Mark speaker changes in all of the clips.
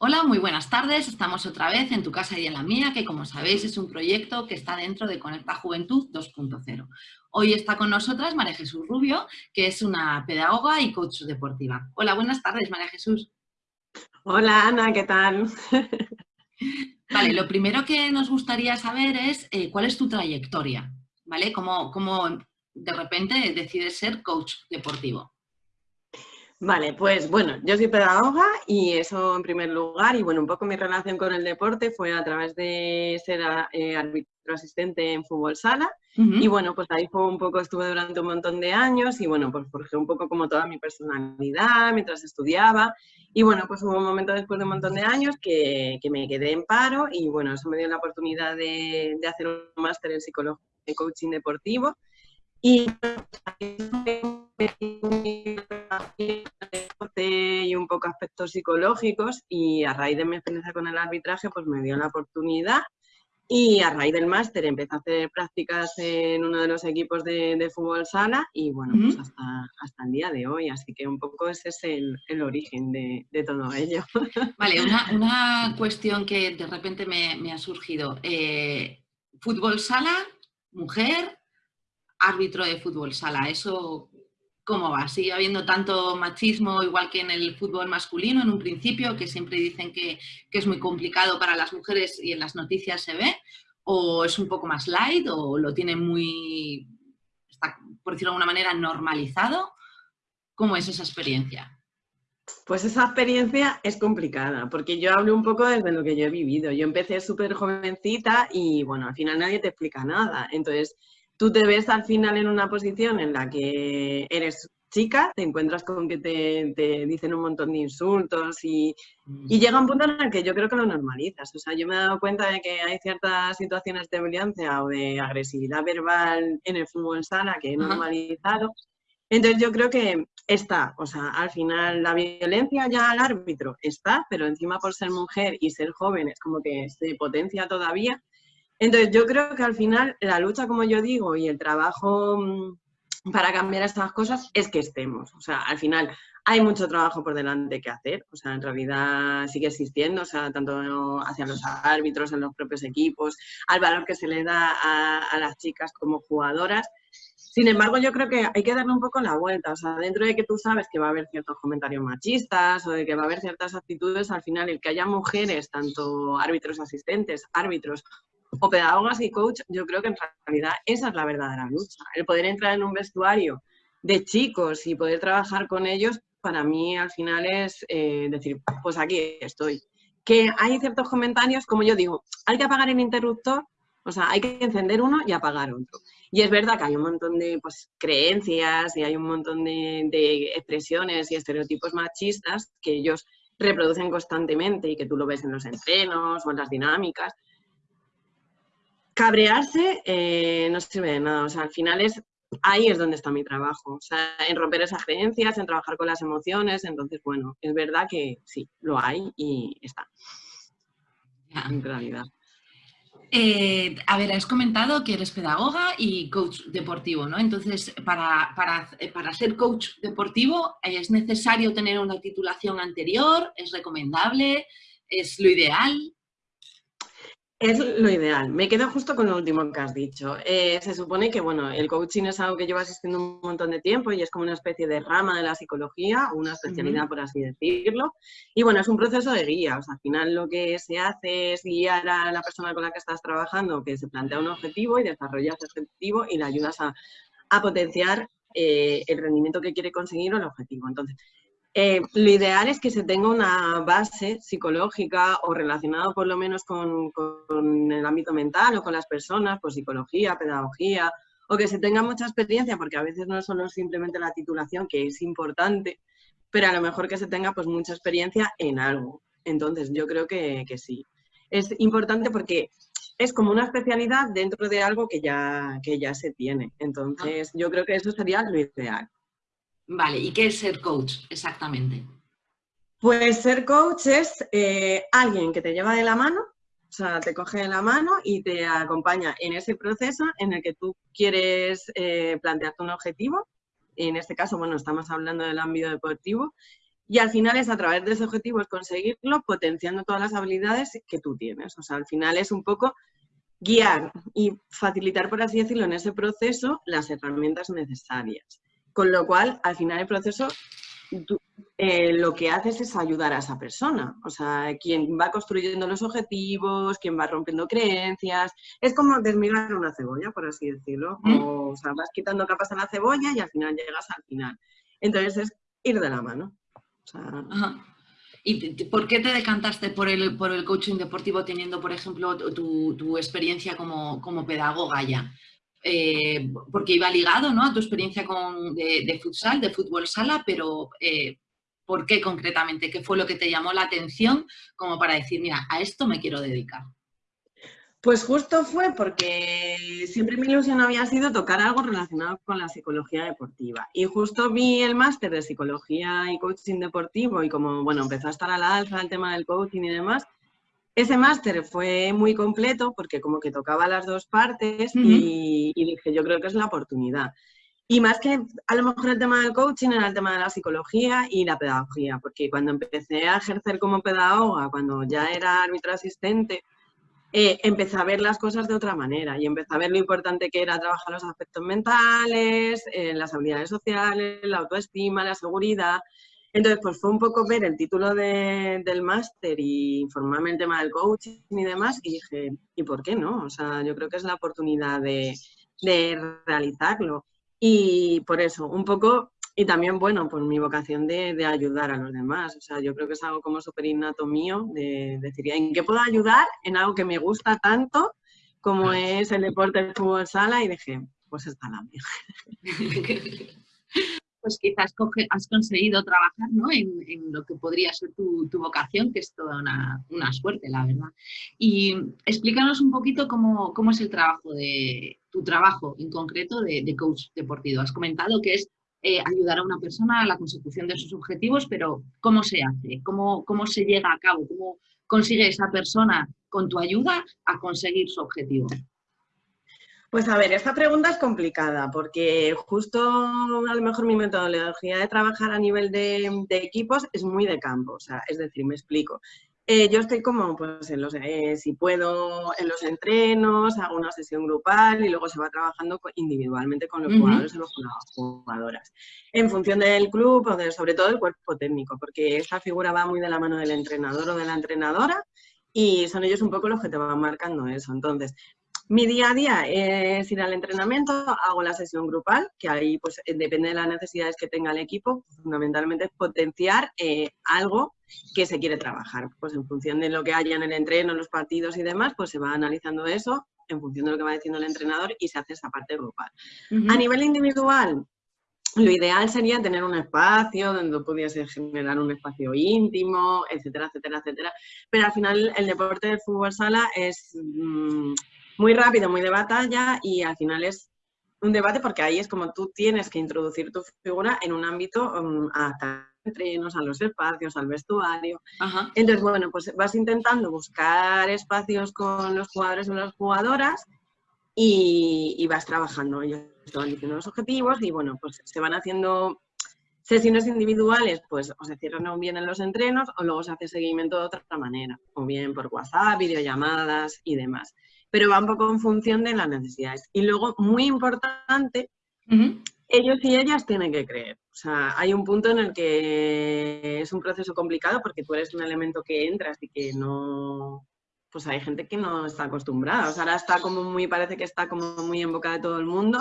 Speaker 1: Hola, muy buenas tardes. Estamos otra vez en tu casa y en la mía, que como sabéis es un proyecto que está dentro de Conecta Juventud 2.0. Hoy está con nosotras María Jesús Rubio, que es una pedagoga y coach deportiva. Hola, buenas tardes, María Jesús.
Speaker 2: Hola, Ana, ¿qué tal?
Speaker 1: Vale, lo primero que nos gustaría saber es eh, cuál es tu trayectoria, ¿vale? ¿Cómo, ¿Cómo de repente decides ser coach deportivo?
Speaker 2: Vale, pues bueno, yo soy pedagoga y eso en primer lugar, y bueno, un poco mi relación con el deporte fue a través de ser eh, árbitro asistente en fútbol sala, y bueno, pues ahí fue un poco, estuve durante un montón de años, y bueno, pues forjé un poco como toda mi personalidad mientras estudiaba, y bueno, pues hubo un momento después de un montón de años que, que me quedé en paro, y bueno, eso me dio la oportunidad de, de hacer un máster en psicología y coaching deportivo, y y un poco aspectos psicológicos y a raíz de mi experiencia con el arbitraje pues me dio la oportunidad y a raíz del máster empecé a hacer prácticas en uno de los equipos de, fútbol sala y bueno, pues hasta, hasta el día de hoy, así que un poco ese es el, origen de, todo ello.
Speaker 1: Vale, una, cuestión que de repente me, ha surgido. Eh, fútbol sala, mujer, árbitro de fútbol sala, ¿eso cómo va? ¿Sigue habiendo tanto machismo igual que en el fútbol masculino en un principio, que siempre dicen que, es muy complicado para las mujeres y en las noticias se ve? ¿O es un poco más light o lo tiene muy, está, por decirlo de alguna manera, normalizado? ¿Cómo es esa experiencia?
Speaker 2: Pues esa experiencia es complicada, porque yo hablo un poco desde lo que yo he vivido. Yo empecé súper jovencita y, bueno, al final nadie te explica nada. Entonces, tú te ves al final en una posición en la que eres chica, te encuentras con que te, dicen un montón de insultos y, y, llega un punto en el que yo creo que lo normalizas. O sea, yo me he dado cuenta de que hay ciertas situaciones de violencia o de agresividad verbal en el fútbol sala que he normalizado. Entonces yo creo que está, o sea, al final la violencia ya al árbitro está, pero encima por ser mujer y ser joven es como que se potencia todavía. Entonces, yo creo que al final la lucha, como yo digo, y el trabajo mm, para cambiar estas cosas es que estemos. O sea, al final hay mucho trabajo por delante que hacer. O sea, en realidad sigue existiendo, o sea, tanto hacia los árbitros, en los propios equipos, al valor que se le da a, las chicas como jugadoras. Sin embargo, yo creo que hay que darle un poco la vuelta. O sea, dentro de que tú sabes que va a haber ciertos comentarios machistas o de que va a haber ciertas actitudes, al final el que haya mujeres, tanto árbitros asistentes, árbitros o pedagogas y coach, yo creo que en realidad esa es la verdadera lucha. El poder entrar en un vestuario de chicos y poder trabajar con ellos, para mí al final es eh, decir, pues aquí estoy. Que hay ciertos comentarios, como yo digo, hay que apagar el interruptor, o sea, hay que encender uno y apagar otro. Y es verdad que hay un montón de pues, creencias y hay un montón de, de expresiones y estereotipos machistas que ellos reproducen constantemente y que tú lo ves en los entrenos o en las dinámicas, cabrearse eh, no sirve de nada. O sea, al final es ahí es donde está mi trabajo. O sea, en romper esas creencias, en trabajar con las emociones. Entonces, bueno, es verdad que sí, lo hay y está. En realidad.
Speaker 1: Eh, a ver, has comentado que eres pedagoga y coach deportivo, ¿no? Entonces, para, para, para, ser coach deportivo, ¿es necesario tener una titulación anterior? ¿Es recomendable? ¿Es lo ideal?
Speaker 2: Es lo ideal. Me quedo justo con lo último que has dicho. Eh, se supone que, bueno, el coaching es algo que lleva asistiendo un montón de tiempo y es como una especie de rama de la psicología, una especialidad, por así decirlo. Y bueno, es un proceso de guía. O sea, al final lo que se hace es guiar a la persona con la que estás trabajando que se plantea un objetivo y desarrolla ese objetivo y le ayudas a, potenciar eh, el rendimiento que quiere conseguir o el objetivo. Entonces, eh, lo ideal es que se tenga una base psicológica o relacionada por lo menos con, el ámbito mental o con las personas, por psicología, pedagogía, o que se tenga mucha experiencia, porque a veces no solo simplemente la titulación, que es importante, pero a lo mejor que se tenga pues mucha experiencia en algo. Entonces, yo creo que, que sí. Es importante porque es como una especialidad dentro de algo que ya, que ya se tiene. Entonces, yo creo que eso sería lo ideal.
Speaker 1: Vale, ¿y qué es ser coach exactamente?
Speaker 2: Pues ser coach es eh, alguien que te lleva de la mano, o sea, te coge de la mano y te acompaña en ese proceso en el que tú quieres eh, plantearte un objetivo. En este caso, bueno, estamos hablando del ámbito deportivo. Y al final es a través de ese objetivo es conseguirlo potenciando todas las habilidades que tú tienes. O sea, al final es un poco guiar y facilitar, por así decirlo, en ese proceso las herramientas necesarias. Con lo cual, al final el proceso eh, lo que haces es ayudar a esa persona. O sea, quien va construyendo los objetivos, quien va rompiendo creencias. Es como desmigar una cebolla, por así decirlo. O, sea, vas quitando capas a la cebolla y al final llegas al final. Entonces es ir de la mano.
Speaker 1: ¿Y por qué te decantaste por el, por el coaching deportivo teniendo, por ejemplo, tu, experiencia como, como pedagoga ya? Eh, porque iba ligado ¿no? a tu experiencia con, de, futsal, de fútbol sala, pero eh, ¿por qué concretamente? ¿Qué fue lo que te llamó la atención como para decir, mira, a esto me quiero dedicar?
Speaker 2: Pues justo fue porque siempre mi ilusión había sido tocar algo relacionado con la psicología deportiva. Y justo vi el máster de psicología y coaching deportivo y como, bueno, empezó a estar a la alza el tema del coaching y demás, ese máster fue muy completo porque como que tocaba las dos partes y, dije, yo creo que es la oportunidad. Y más que a lo mejor el tema del coaching era el tema de la psicología y la pedagogía, porque cuando empecé a ejercer como pedagoga, cuando ya era árbitro asistente, eh, empecé a ver las cosas de otra manera y empecé a ver lo importante que era trabajar los aspectos mentales, eh, las habilidades sociales, la autoestima, la seguridad. Entonces, pues fue un poco ver el título del máster y informarme el tema del coaching y demás, y dije, ¿y por qué no? O sea, yo creo que es la oportunidad de, realizarlo. Y por eso, un poco, y también, bueno, por mi vocación de, ayudar a los demás. O sea, yo creo que es algo como súper innato mío, de decir, ¿en qué puedo ayudar? En algo que me gusta tanto como es el deporte del fútbol sala, y dije, pues está la mía.
Speaker 1: pues quizás has conseguido trabajar en, lo que podría ser tu, vocación, que es toda una, suerte, la verdad. Y explícanos un poquito cómo, es el trabajo de tu trabajo en concreto de, coach deportivo. Has comentado que es eh, ayudar a una persona a la consecución de sus objetivos, pero ¿cómo se hace? ¿Cómo, ¿Cómo se llega a cabo? ¿Cómo consigue esa persona con tu ayuda a conseguir su objetivo?
Speaker 2: Pues a ver, esta pregunta es complicada porque justo a lo mejor mi metodología de trabajar a nivel de, equipos es muy de campo, o sea, es decir, me explico. Eh, yo estoy como, pues, en los, eh, si puedo, en los entrenos, hago una sesión grupal y luego se va trabajando individualmente con los jugadores y las jugadoras. En función del club o de, sobre todo del cuerpo técnico, porque esta figura va muy de la mano del entrenador o de la entrenadora y son ellos un poco los que te van marcando eso. Entonces, mi día a día es ir al entrenamiento, hago la sesión grupal, que ahí pues eh, depende de las necesidades que tenga el equipo, fundamentalmente es potenciar eh, algo que se quiere trabajar. Pues en función de lo que haya en el entreno, en los partidos y demás, pues se va analizando eso en función de lo que va diciendo el entrenador y se hace esa parte grupal. A nivel individual, lo ideal sería tener un espacio donde pudiese generar un espacio íntimo, etcétera, etcétera, etcétera. Pero al final el deporte del fútbol sala es... Muy rápido, muy de batalla y al final es un debate porque ahí es como tú tienes que introducir tu figura en un ámbito um, a entrenos, a los espacios, al vestuario. Entonces, bueno, pues vas intentando buscar espacios con los jugadores o las jugadoras y, vas trabajando. Ellos te van diciendo los objetivos y, bueno, pues se van haciendo sesiones individuales, pues o se cierran bien en los entrenos o luego se hace seguimiento de otra manera, o bien por WhatsApp, videollamadas y demás pero va un poco en función de las necesidades. Y luego, muy importante, ellos y ellas tienen que creer. O sea, hay un punto en el que es un proceso complicado porque tú eres un elemento que entras y que no... Pues hay gente que no está acostumbrada. O sea, ahora está como muy, parece que está como muy en boca de todo el mundo,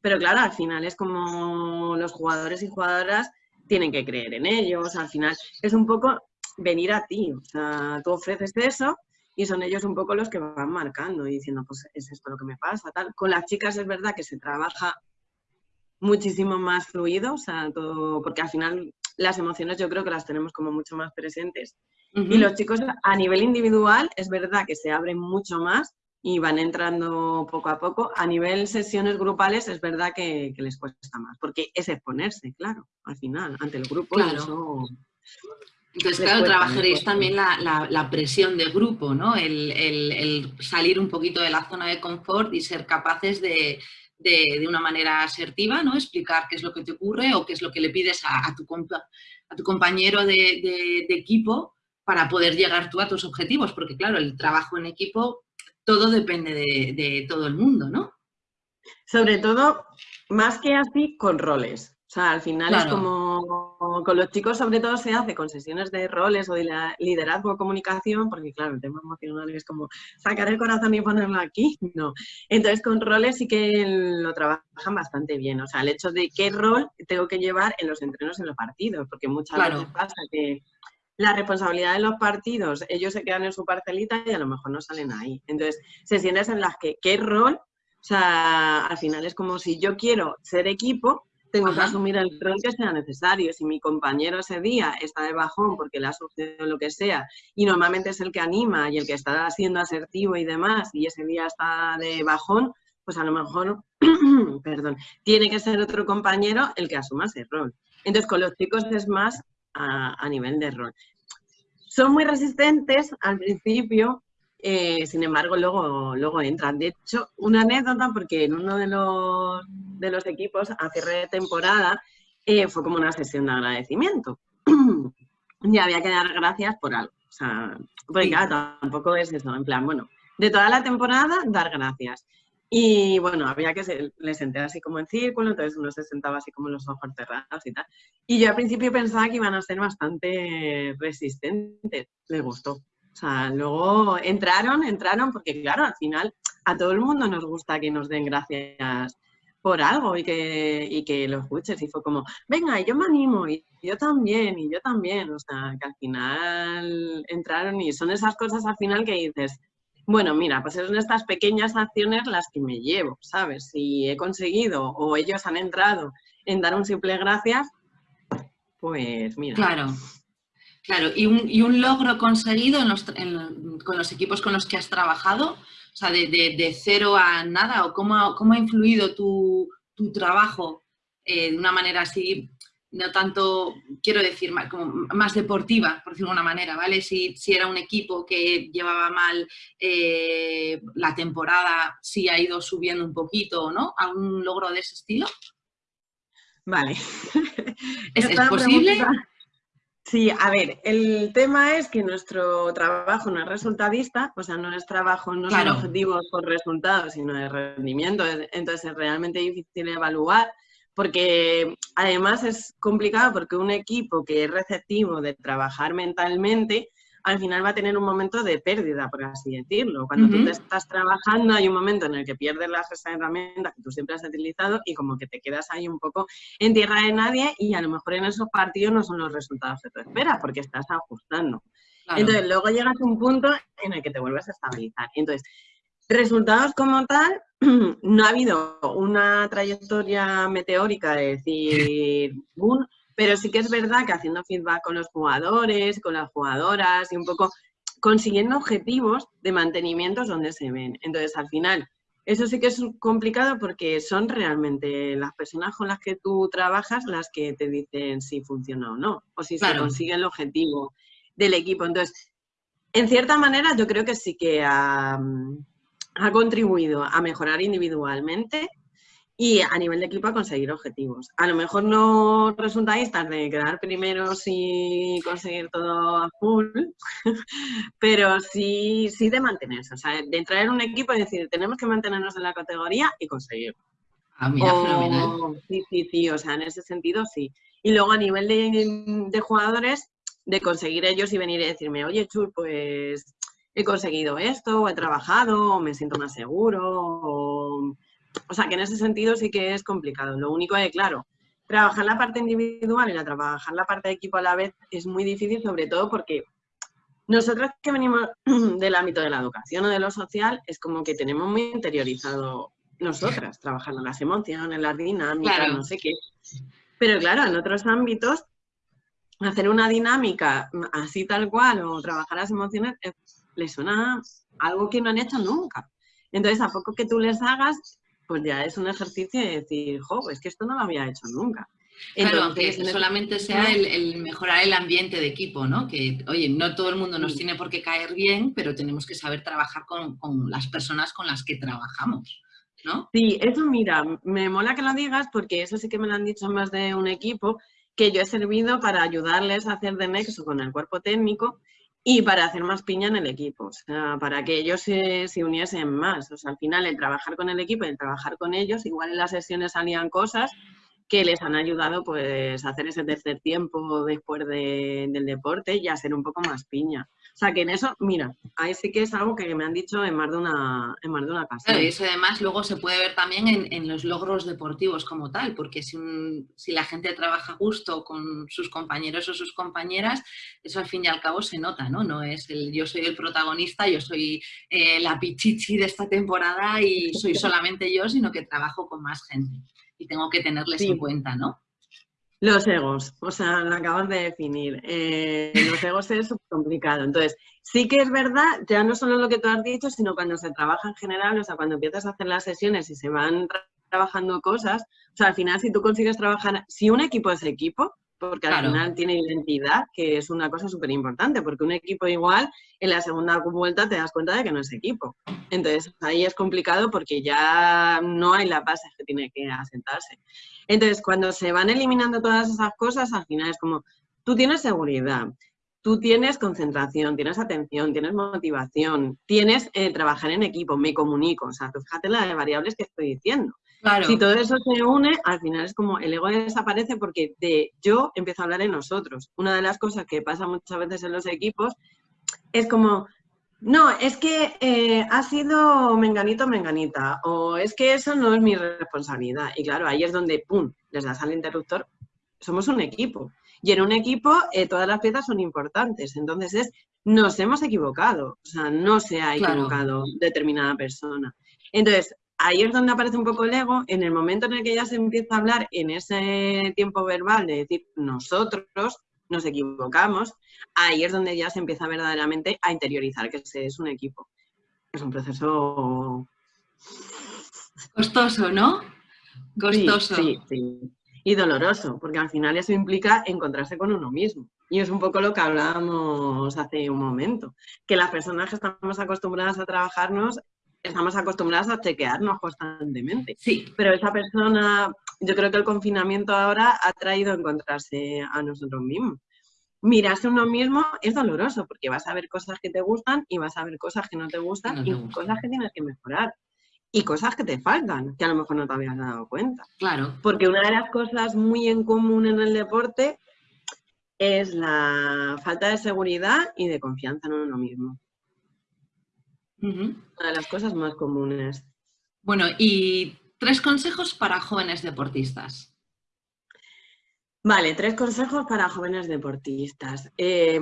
Speaker 2: pero claro, al final es como los jugadores y jugadoras tienen que creer en ellos. Al final es un poco venir a ti. O sea, tú ofreces eso y son ellos un poco los que van marcando y diciendo, pues es esto lo que me pasa, tal. Con las chicas es verdad que se trabaja muchísimo más fluido, o sea, todo, porque al final las emociones yo creo que las tenemos como mucho más presentes. Y los chicos a nivel individual es verdad que se abren mucho más y van entrando poco a poco. A nivel sesiones grupales es verdad que, les cuesta más, porque es exponerse, claro, al final, ante el grupo.
Speaker 1: Claro. Entonces, claro, trabajaréis también la, presión de grupo, ¿no? El, salir un poquito de la zona de confort y ser capaces de, una manera asertiva, ¿no? Explicar qué es lo que te ocurre o qué es lo que le pides a, tu, a tu compañero de, equipo para poder llegar tú a tus objetivos, porque claro, el trabajo en equipo, todo depende de todo el mundo, ¿no?
Speaker 2: Sobre todo, más que así, con roles. O sea, al final es como con los chicos sobre todo se hace con sesiones de roles o de liderazgo o comunicación, porque claro, el tema emocional es como sacar el corazón y ponerlo aquí, no. Entonces con roles sí que lo trabajan bastante bien, o sea, el hecho de qué rol tengo que llevar en los entrenos en los partidos, porque muchas veces pasa que la responsabilidad de los partidos, ellos se quedan en su parcelita y a lo mejor no salen ahí. Entonces, sesiones en las que qué rol, o sea, al final es como si yo quiero ser equipo, tengo que asumir el rol que sea necesario. Si mi compañero ese día está de bajón porque le ha sucedido lo que sea, y normalmente es el que anima y el que está siendo asertivo y demás, y ese día está de bajón, pues a lo mejor, perdón, tiene que ser otro compañero el que asuma ese rol. Entonces, con los chicos es más a, a nivel de rol. Son muy resistentes al principio, eh, sin embargo, luego, luego entran. De hecho, una anécdota, porque en uno de los, de los equipos a cierre de temporada eh, fue como una sesión de agradecimiento. y había que dar gracias por algo. O sea, porque claro, tampoco es eso, en plan, bueno, de toda la temporada, dar gracias. Y bueno, había que, se, le senté así como en círculo, entonces uno se sentaba así como los ojos cerrados y tal. Y yo al principio pensaba que iban a ser bastante resistentes. Le gustó. O sea, luego entraron, entraron, porque claro, al final a todo el mundo nos gusta que nos den gracias por algo y que, y que lo escuches. Y fue como, venga, yo me animo, y yo también, y yo también. O sea, que al final entraron y son esas cosas al final que dices, bueno, mira, pues son estas pequeñas acciones las que me llevo, ¿sabes? Si he conseguido o ellos han entrado en dar un simple gracias, pues mira.
Speaker 1: Claro, Claro, y un, logro conseguido con los equipos con los que has trabajado, o sea, de, cero a nada, o cómo, ha influido tu, trabajo eh, de una manera así, no tanto, quiero decir, más, como más deportiva, por decirlo de una manera, ¿vale? Si, era un equipo que llevaba mal eh, la temporada, si ha ido subiendo un poquito, ¿no? ¿Algún logro de ese estilo?
Speaker 2: Vale.
Speaker 1: ¿Es, posible?
Speaker 2: Sí, a ver, el tema es que nuestro trabajo no es resultadista, o sea, no es trabajo, no son objetivos por resultados, sino de rendimiento, entonces es realmente difícil evaluar, porque además es complicado porque un equipo que es receptivo de trabajar mentalmente, al final va a tener un momento de pérdida, por así decirlo. Cuando tú te estás trabajando hay un momento en el que pierdes las herramientas que tú siempre has utilizado y como que te quedas ahí un poco en tierra de nadie y a lo mejor en esos partidos no son los resultados que tú esperas porque estás ajustando. Entonces luego llegas a un punto en el que te vuelves a estabilizar. Entonces, resultados como tal, no ha habido una trayectoria meteórica de decir, boom, pero sí que es verdad que haciendo feedback con los jugadores, con las jugadoras y un poco consiguiendo objetivos de mantenimiento donde se ven. Entonces, al final, eso sí que es complicado porque son realmente las personas con las que tú trabajas las que te dicen si funciona o no, o si se consigue el objetivo del equipo. Entonces, en cierta manera, yo creo que sí que ha contribuido a mejorar individualmente y a nivel de equipo a conseguir objetivos. A lo mejor no resultáis de quedar primeros y conseguir todo a full, pero sí, sí de mantenerse, o sea, de entrar en un equipo y decir, tenemos que mantenernos en la categoría y conseguirlo.
Speaker 1: Ah, mira, fenomenal.
Speaker 2: Sí, sí, sí, o sea, en ese sentido sí. Y luego a nivel de, de jugadores, de conseguir ellos y venir y decirme, oye, Chul, pues he conseguido esto, o he trabajado, o me siento más seguro, o o sea, que en ese sentido sí que es complicado. Lo único es, claro, trabajar la parte individual y la trabajar la parte de equipo a la vez es muy difícil, sobre todo porque nosotros que venimos del ámbito de la educación o de lo social, es como que tenemos muy interiorizado nosotras, trabajando las emociones, las dinámicas, no sé qué. Pero claro, en otros ámbitos, hacer una dinámica así tal cual o trabajar las emociones les le suena algo que no han hecho nunca. Entonces, a poco que tú les hagas, pues ya es un ejercicio de decir, jo, es que esto no lo había hecho nunca.
Speaker 1: claro, aunque solamente sea el, mejorar el ambiente de equipo, ¿no? Que, oye, no todo el mundo nos tiene por qué caer bien, pero tenemos que saber trabajar con, las personas con las que trabajamos, ¿no?
Speaker 2: Sí, eso mira, me mola que lo digas porque eso sí que me lo han dicho más de un equipo, que yo he servido para ayudarles a hacer de nexo con el cuerpo técnico y para hacer más piña en el equipo, o sea, para que ellos se, se, uniesen más. O sea, al final el trabajar con el equipo y el trabajar con ellos, igual en las sesiones salían cosas que les han ayudado pues a hacer ese tercer tiempo después de, del deporte y a ser un poco más piña. O sea que en eso, mira, ahí sí que es algo que me han dicho en más de una, en más de una ocasión.
Speaker 1: Claro, y eso además luego se puede ver también en, en los logros deportivos como tal, porque si, un, si la gente trabaja justo con sus compañeros o sus compañeras, eso al fin y al cabo se nota, ¿no? No es el yo soy el protagonista, yo soy eh, la pichichi de esta temporada y soy solamente yo, sino que trabajo con más gente y tengo que tenerles sí. en cuenta, ¿no?
Speaker 2: Los egos, o sea, lo acabas de definir. Eh, los egos es complicado. Entonces, sí que es verdad, ya no solo lo que tú has dicho, sino cuando se trabaja en general, o sea, cuando empiezas a hacer las sesiones y se van tra trabajando cosas, o sea, al final si tú consigues trabajar, si un equipo es equipo, porque al final tiene identidad, que es una cosa súper importante, porque un equipo igual en la segunda vuelta te das cuenta de que no es equipo. Entonces ahí es complicado porque ya no hay la base que tiene que asentarse. Entonces cuando se van eliminando todas esas cosas, al final es como, tú tienes seguridad, tú tienes concentración, tienes atención, tienes motivación, tienes eh, trabajar en equipo, me comunico, o sea, tú fíjate las variables que estoy diciendo. Claro. Si todo eso se une, al final es como el ego desaparece porque de yo empiezo a hablar en nosotros. Una de las cosas que pasa muchas veces en los equipos es como, no, es que eh, ha sido menganito menganita, o es que eso no es mi responsabilidad. Y claro, ahí es donde, ¡pum!, les das al interruptor. Somos un equipo. Y en un equipo eh, todas las piezas son importantes. Entonces es, nos hemos equivocado. O sea, no se ha equivocado claro. determinada persona. Entonces, ahí es donde aparece un poco el ego, en el momento en el que ya se empieza a hablar en ese tiempo verbal de decir nosotros nos equivocamos, ahí es donde ya se empieza verdaderamente a interiorizar que ese es un equipo. Es un proceso...
Speaker 1: Costoso, ¿no? Costoso.
Speaker 2: Sí, sí, sí. Y doloroso, porque al final eso implica encontrarse con uno mismo. Y es un poco lo que hablábamos hace un momento, que las personas que estamos acostumbradas a trabajarnos estamos acostumbrados a chequearnos constantemente.
Speaker 1: Sí.
Speaker 2: Pero esa persona, yo creo que el confinamiento ahora ha traído encontrarse a nosotros mismos. Mirarse uno mismo es doloroso porque vas a ver cosas que te gustan y vas a ver cosas que no te gustan no te y gusta. cosas que tienes que mejorar. Y cosas que te faltan, que a lo mejor no te habías dado cuenta.
Speaker 1: Claro.
Speaker 2: Porque una de las cosas muy en común en el deporte es la falta de seguridad y de confianza en uno mismo. Uh -huh. Una de las cosas más comunes.
Speaker 1: Bueno, y tres consejos para jóvenes deportistas.
Speaker 2: Vale, tres consejos para jóvenes deportistas. Eh,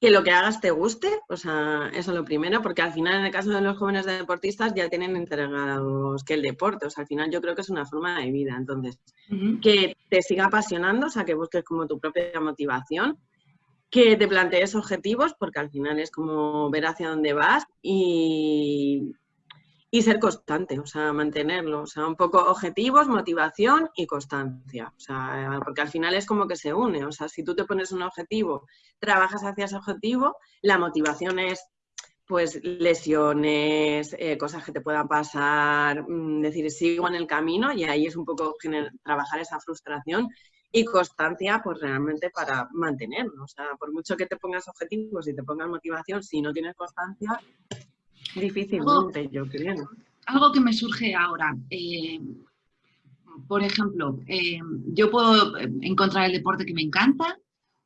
Speaker 2: que lo que hagas te guste, o sea, eso es lo primero, porque al final en el caso de los jóvenes deportistas ya tienen entregados que el deporte, o sea, al final yo creo que es una forma de vida, entonces, uh -huh. que te siga apasionando, o sea, que busques como tu propia motivación, que te plantees objetivos, porque al final es como ver hacia dónde vas y, y, ser constante, o sea, mantenerlo, o sea, un poco objetivos, motivación y constancia, o sea, porque al final es como que se une, o sea, si tú te pones un objetivo, trabajas hacia ese objetivo, la motivación es pues lesiones, eh, cosas que te puedan pasar, mmm, decir, sigo en el camino y ahí es un poco trabajar esa frustración y constancia pues realmente para mantenerlo. O sea, por mucho que te pongas objetivos y te pongas motivación, si no tienes constancia, difícilmente, algo, yo creo.
Speaker 1: Algo que me surge ahora, eh, por ejemplo, eh, yo puedo encontrar el deporte que me encanta,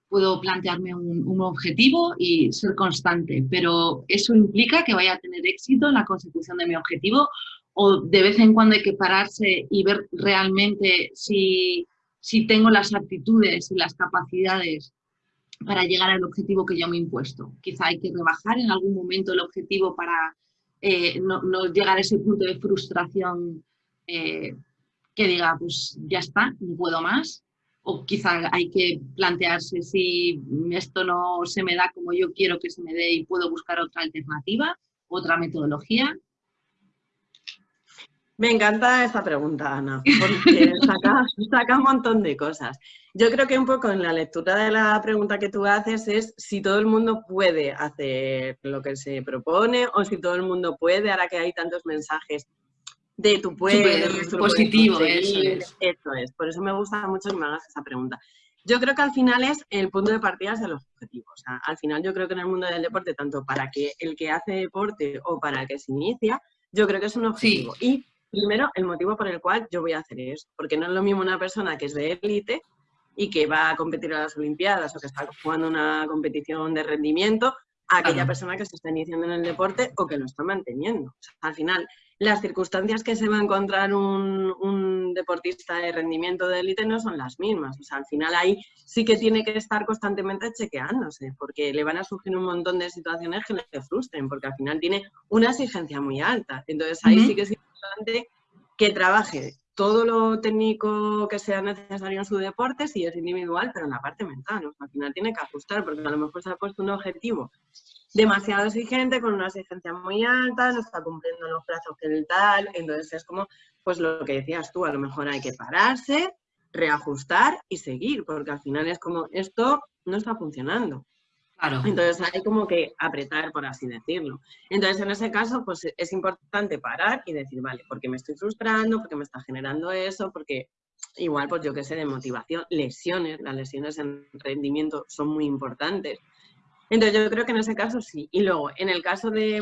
Speaker 1: puedo plantearme un, un, objetivo y ser constante, pero eso implica que vaya a tener éxito en la consecución de mi objetivo o de vez en cuando hay que pararse y ver realmente si si tengo las aptitudes y las capacidades para llegar al objetivo que yo me he impuesto. Quizá hay que rebajar en algún momento el objetivo para eh, no, llegar a ese punto de frustración eh, que diga, pues ya está, no puedo más. O quizá hay que plantearse si esto no se me da como yo quiero que se me dé y puedo buscar otra alternativa, otra metodología.
Speaker 2: Me encanta esta pregunta, Ana, porque saca, saca, un montón de cosas. Yo creo que un poco en la lectura de la pregunta que tú haces es si todo el mundo puede hacer lo que se propone o si todo el mundo puede, ahora que hay tantos mensajes. de tu puedes,
Speaker 1: positivo, eso
Speaker 2: es. Eso es, por eso me gusta mucho que me hagas esa pregunta. Yo creo que al final es el punto de partida de los objetivos. O sea, al final yo creo que en el mundo del deporte, tanto para que el que hace deporte o para el que se inicia, yo creo que es un objetivo. Y primero, el motivo por el cual yo voy a hacer eso. Porque no es lo mismo una persona que es de élite y que va a competir a las Olimpiadas o que está jugando una competición de rendimiento a aquella persona que se está iniciando en el deporte o que lo está manteniendo. al final, las circunstancias que se va a encontrar un, deportista de rendimiento de élite no son las mismas. O sea, al final ahí sí que tiene que estar constantemente chequeándose, porque le van a surgir un montón de situaciones que le frustren, porque al final tiene una exigencia muy alta. Entonces ahí sí que es que trabaje todo lo técnico que sea necesario en su deporte, si es individual, pero en la parte mental. al final tiene que ajustar, porque a lo mejor se ha puesto un objetivo demasiado exigente, con una exigencia muy alta, no está cumpliendo los plazos que el tal, entonces es como, pues lo que decías tú, a lo mejor hay que pararse, reajustar y seguir, porque al final es como, esto no está funcionando. Claro. Entonces hay como que apretar, por así decirlo. Entonces en ese caso, pues es importante parar y decir, vale, porque me estoy frustrando, porque me está generando eso, porque igual, pues yo qué sé, de motivación, lesiones, las lesiones en rendimiento son muy importantes. Entonces yo creo que en ese caso sí. Y luego, en el caso de,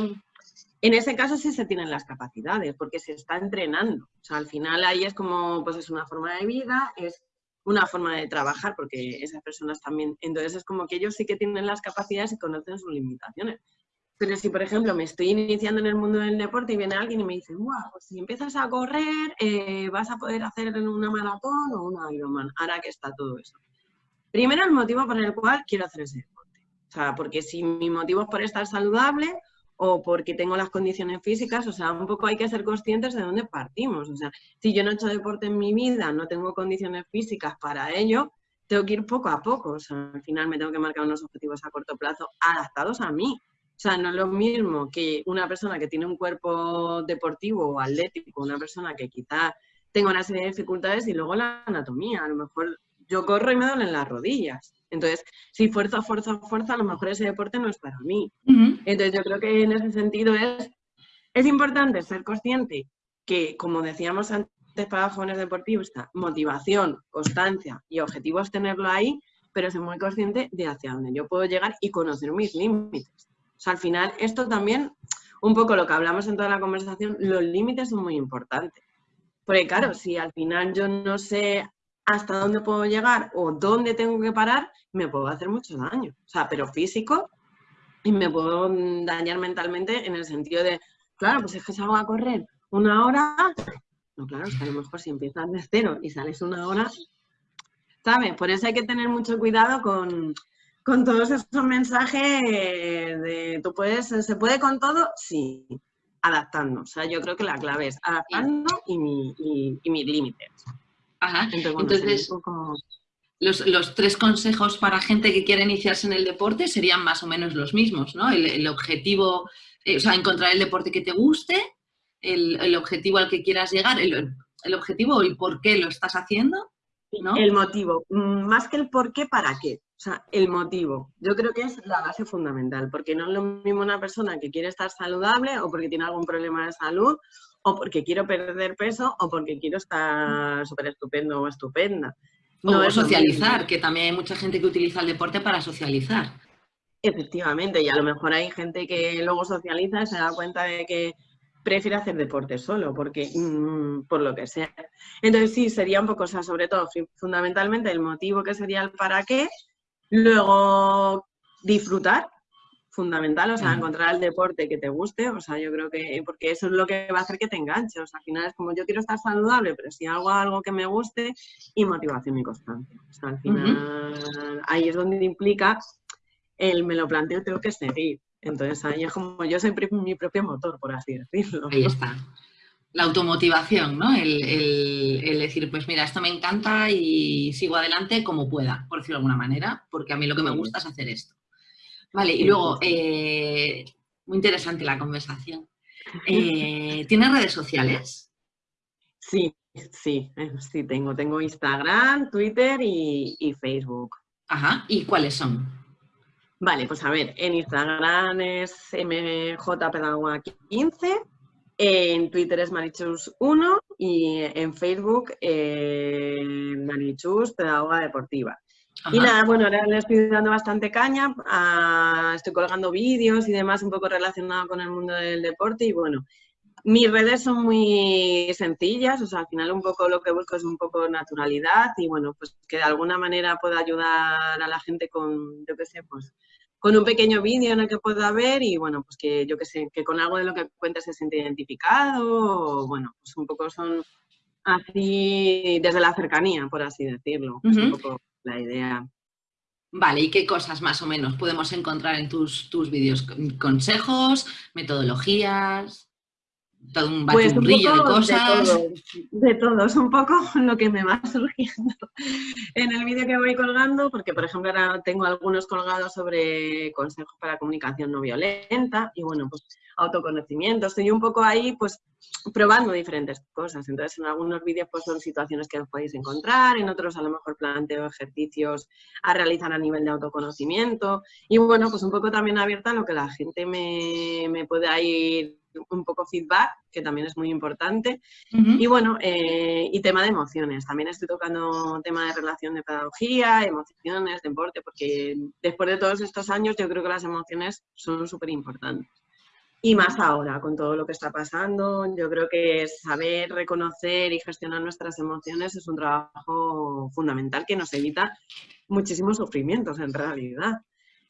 Speaker 2: en ese caso sí se tienen las capacidades, porque se está entrenando. O sea, al final ahí es como, pues es una forma de vida, es una forma de trabajar, porque esas personas también, entonces es como que ellos sí que tienen las capacidades y conocen sus limitaciones. Pero si, por ejemplo, me estoy iniciando en el mundo del deporte y viene alguien y me dice, wow, pues si empiezas a correr, eh, vas a poder hacer una maratón o una Ironman, ahora que está todo eso. Primero, el motivo por el cual quiero hacer ese o sea, porque si mi motivo es por estar saludable o porque tengo las condiciones físicas, o sea, un poco hay que ser conscientes de dónde partimos. O sea, si yo no he hecho deporte en mi vida, no tengo condiciones físicas para ello, tengo que ir poco a poco. O sea, al final me tengo que marcar unos objetivos a corto plazo adaptados a mí. O sea, no es lo mismo que una persona que tiene un cuerpo deportivo o atlético, una persona que quizá tenga una serie de dificultades y luego la anatomía. A lo mejor yo corro y me duelen las rodillas. Entonces, si fuerza, fuerza, fuerza, a lo mejor ese deporte no es para mí. Entonces, yo creo que en ese sentido es, es importante ser consciente que, como decíamos antes para jóvenes deportistas, motivación, constancia y objetivos tenerlo ahí, pero ser muy consciente de hacia dónde yo puedo llegar y conocer mis límites. O sea, al final, esto también, un poco lo que hablamos en toda la conversación, los límites son muy importantes. Porque claro, si al final yo no sé hasta dónde puedo llegar o dónde tengo que parar, me puedo hacer mucho daño. O sea, pero físico y me puedo dañar mentalmente en el sentido de, claro, pues es que salgo a correr una hora, no, claro, es que a lo mejor si empiezas de cero y sales una hora, ¿sabes? Por eso hay que tener mucho cuidado con, todos esos mensajes de, tú puedes, ¿se puede con todo? Sí, adaptando. O sea, yo creo que la clave es adaptando y mis límites.
Speaker 1: Ajá. Entonces, los, tres consejos para gente que quiere iniciarse en el deporte serían más o menos los mismos, ¿no? El, objetivo, eh, o sea, encontrar el deporte que te guste, el, objetivo al que quieras llegar, el, objetivo y por qué lo estás haciendo, ¿no?
Speaker 2: El motivo, mm, más que el por qué, ¿para qué? O sea, el motivo. Yo creo que es la base fundamental, porque no es lo mismo una persona que quiere estar saludable o porque tiene algún problema de salud o porque quiero perder peso o porque quiero estar súper estupendo o estupenda.
Speaker 1: No o socializar, que también hay mucha gente que utiliza el deporte para socializar.
Speaker 2: Efectivamente, y a lo mejor hay gente que luego socializa y se da cuenta de que prefiere hacer deporte solo, porque mm, por lo que sea. Entonces sí, sería un poco, o sea, sobre todo, fundamentalmente el motivo que sería el para qué, luego disfrutar, fundamental, o sea, encontrar el deporte que te guste, o sea, yo creo que, porque eso es lo que va a hacer que te enganche, o sea, al final es como yo quiero estar saludable, pero si hago algo que me guste y motivación y constancia, o sea, al final ahí es donde implica el me lo planteo, tengo que seguir, entonces ahí es como yo soy mi propio motor, por así decirlo.
Speaker 1: Ahí está. La automotivación, ¿no? El, el, decir, pues mira, esto me encanta y sigo adelante como pueda, por decirlo de alguna manera, porque a mí lo que me gusta es hacer esto. Vale, y luego, eh, muy interesante la conversación. Eh, ¿Tienes redes sociales?
Speaker 2: Sí, sí, eh, sí tengo. Tengo Instagram, Twitter y, Facebook.
Speaker 1: Ajá, ¿y cuáles son?
Speaker 2: Vale, pues a ver, en Instagram es mjpedagoga15 En Twitter es Marichus1 y en Facebook eh, Marichus Pedagoga Deportiva. Y nada, bueno, ahora le estoy dando bastante caña, estoy colgando vídeos y demás un poco relacionado con el mundo del deporte y bueno, mis redes son muy sencillas, o sea, al final un poco lo que busco es un poco naturalidad y bueno, pues que de alguna manera pueda ayudar a la gente con, yo qué sé, pues con un pequeño vídeo en el que pueda ver y bueno, pues que yo qué sé, que con algo de lo que cuentes se siente identificado, o, bueno, pues un poco son así desde la cercanía, por así decirlo, es un poco la idea.
Speaker 1: Vale, ¿y qué cosas más o menos podemos encontrar en tus, tus vídeos? ¿Consejos? ¿Metodologías? Todo un pues de cosas.
Speaker 2: De todo, es un poco lo que me va surgiendo en el vídeo que voy colgando, porque por ejemplo ahora tengo algunos colgados sobre consejos para comunicación no violenta y bueno, pues autoconocimiento. Estoy un poco ahí pues probando diferentes cosas. Entonces en algunos vídeos pues son situaciones que os podéis encontrar, en otros a lo mejor planteo ejercicios a realizar a nivel de autoconocimiento y bueno, pues un poco también abierta a lo que la gente me, me pueda ir un poco feedback, que también es muy importante. Y bueno, eh, y tema de emociones. También estoy tocando tema de relación de pedagogía, emociones, deporte, porque después de todos estos años yo creo que las emociones son súper importantes. Y más ahora, con todo lo que está pasando, yo creo que saber reconocer y gestionar nuestras emociones es un trabajo fundamental que nos evita muchísimos sufrimientos en realidad.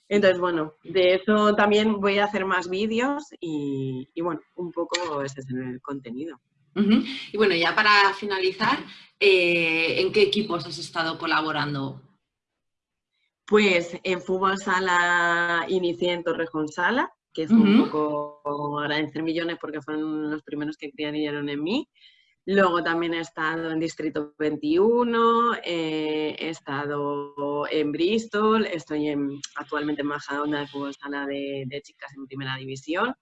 Speaker 2: Entonces, bueno, de eso también voy a hacer más vídeos y, bueno, un poco ese es el contenido.
Speaker 1: Y bueno, ya para finalizar, eh, ¿en qué equipos has estado colaborando?
Speaker 2: Pues en fútbol sala inicié en Torrejón Sala, que es un poco agradecer millones porque fueron los primeros que creyeron en mí. Luego también he estado en Distrito 21, eh, he estado en Bristol, estoy en, actualmente en Majadonda de fútbol sala de, de, chicas en primera división.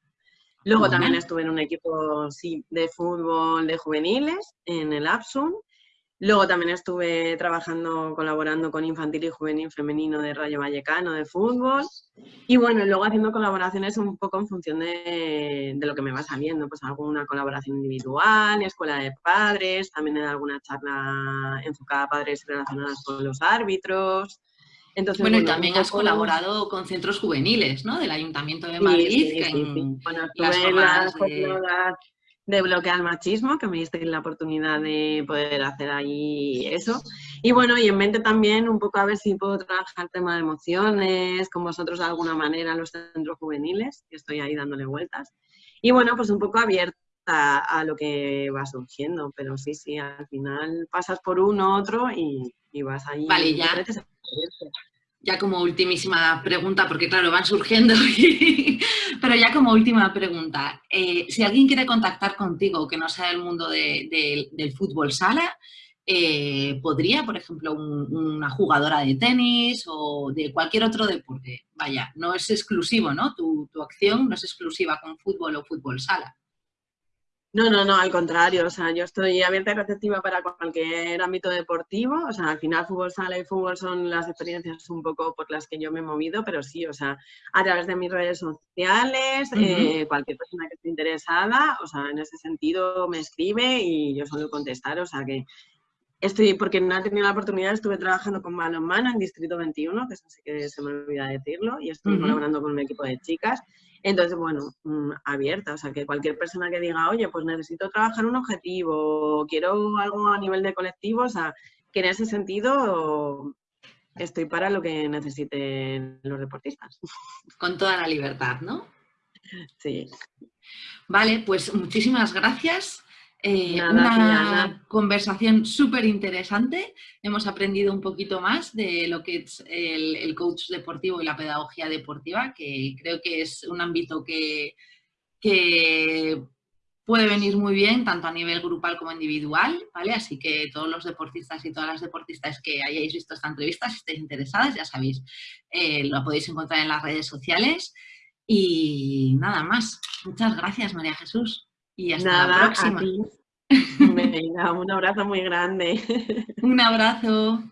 Speaker 2: Luego también estuve en un equipo sí, de fútbol de juveniles en el Absum Luego también estuve trabajando, colaborando con Infantil y Juvenil Femenino de Rayo Vallecano de fútbol. Y bueno, luego haciendo colaboraciones un poco en función de, de, lo que me va saliendo, pues alguna colaboración individual, escuela de padres, también en alguna charla enfocada a padres relacionadas con los árbitros.
Speaker 1: Entonces, bueno, y también has colaborado con centros juveniles, ¿no? Del Ayuntamiento de Madrid.
Speaker 2: Sí, sí, sí, bueno, estuve en las de bloquear machismo, que me diste la oportunidad de poder hacer ahí eso. Y bueno, y en mente también un poco a ver si puedo trabajar el tema de emociones con vosotros de alguna manera en los centros juveniles, que estoy ahí dándole vueltas. Y bueno, pues un poco abierta a, lo que va surgiendo, pero sí, sí, al final pasas por uno, otro y, y vas ahí.
Speaker 1: Vale, ya ya como ultimísima pregunta, porque claro, van surgiendo, pero ya como última pregunta, eh, si alguien quiere contactar contigo que no sea del mundo del fútbol sala, eh, ¿podría, por ejemplo, una jugadora de tenis o de cualquier otro deporte? Vaya, no es exclusivo, ¿no? Tu, tu acción no es exclusiva con fútbol o fútbol sala.
Speaker 2: No, no, no, al contrario, o sea, yo estoy abierta y receptiva para cualquier ámbito deportivo, o sea, al final fútbol sala y fútbol son las experiencias un poco por las que yo me he movido, pero sí, o sea, a través de mis redes sociales, eh, cualquier persona que esté interesada, o sea, en ese sentido me escribe y yo suelo contestar, o sea que estoy, porque no he tenido la oportunidad, estuve trabajando con mano en mano en Distrito 21, que eso sí que se me olvida decirlo, y estoy colaborando con un equipo de chicas, entonces, bueno, mm, abierta, o sea, que cualquier persona que diga, oye, pues necesito trabajar un objetivo, quiero algo a nivel de colectivo, o sea, que en ese sentido estoy para lo que necesiten los deportistas.
Speaker 1: Con toda la libertad, ¿no?
Speaker 2: Sí.
Speaker 1: Vale, pues muchísimas gracias. Eh, una conversación súper interesante. Hemos aprendido un poquito más de lo que es el, coach deportivo y la pedagogía deportiva, que creo que es un ámbito que, que puede venir muy bien, tanto a nivel grupal como individual, ¿vale? Así que todos los deportistas y todas las deportistas que hayáis visto esta entrevista, si estáis interesadas, ya sabéis, eh, lo podéis encontrar en las redes sociales. Y nada más. Muchas gracias, María Jesús. Y hasta la próxima.
Speaker 2: Venga, un abrazo muy grande.
Speaker 1: Un abrazo.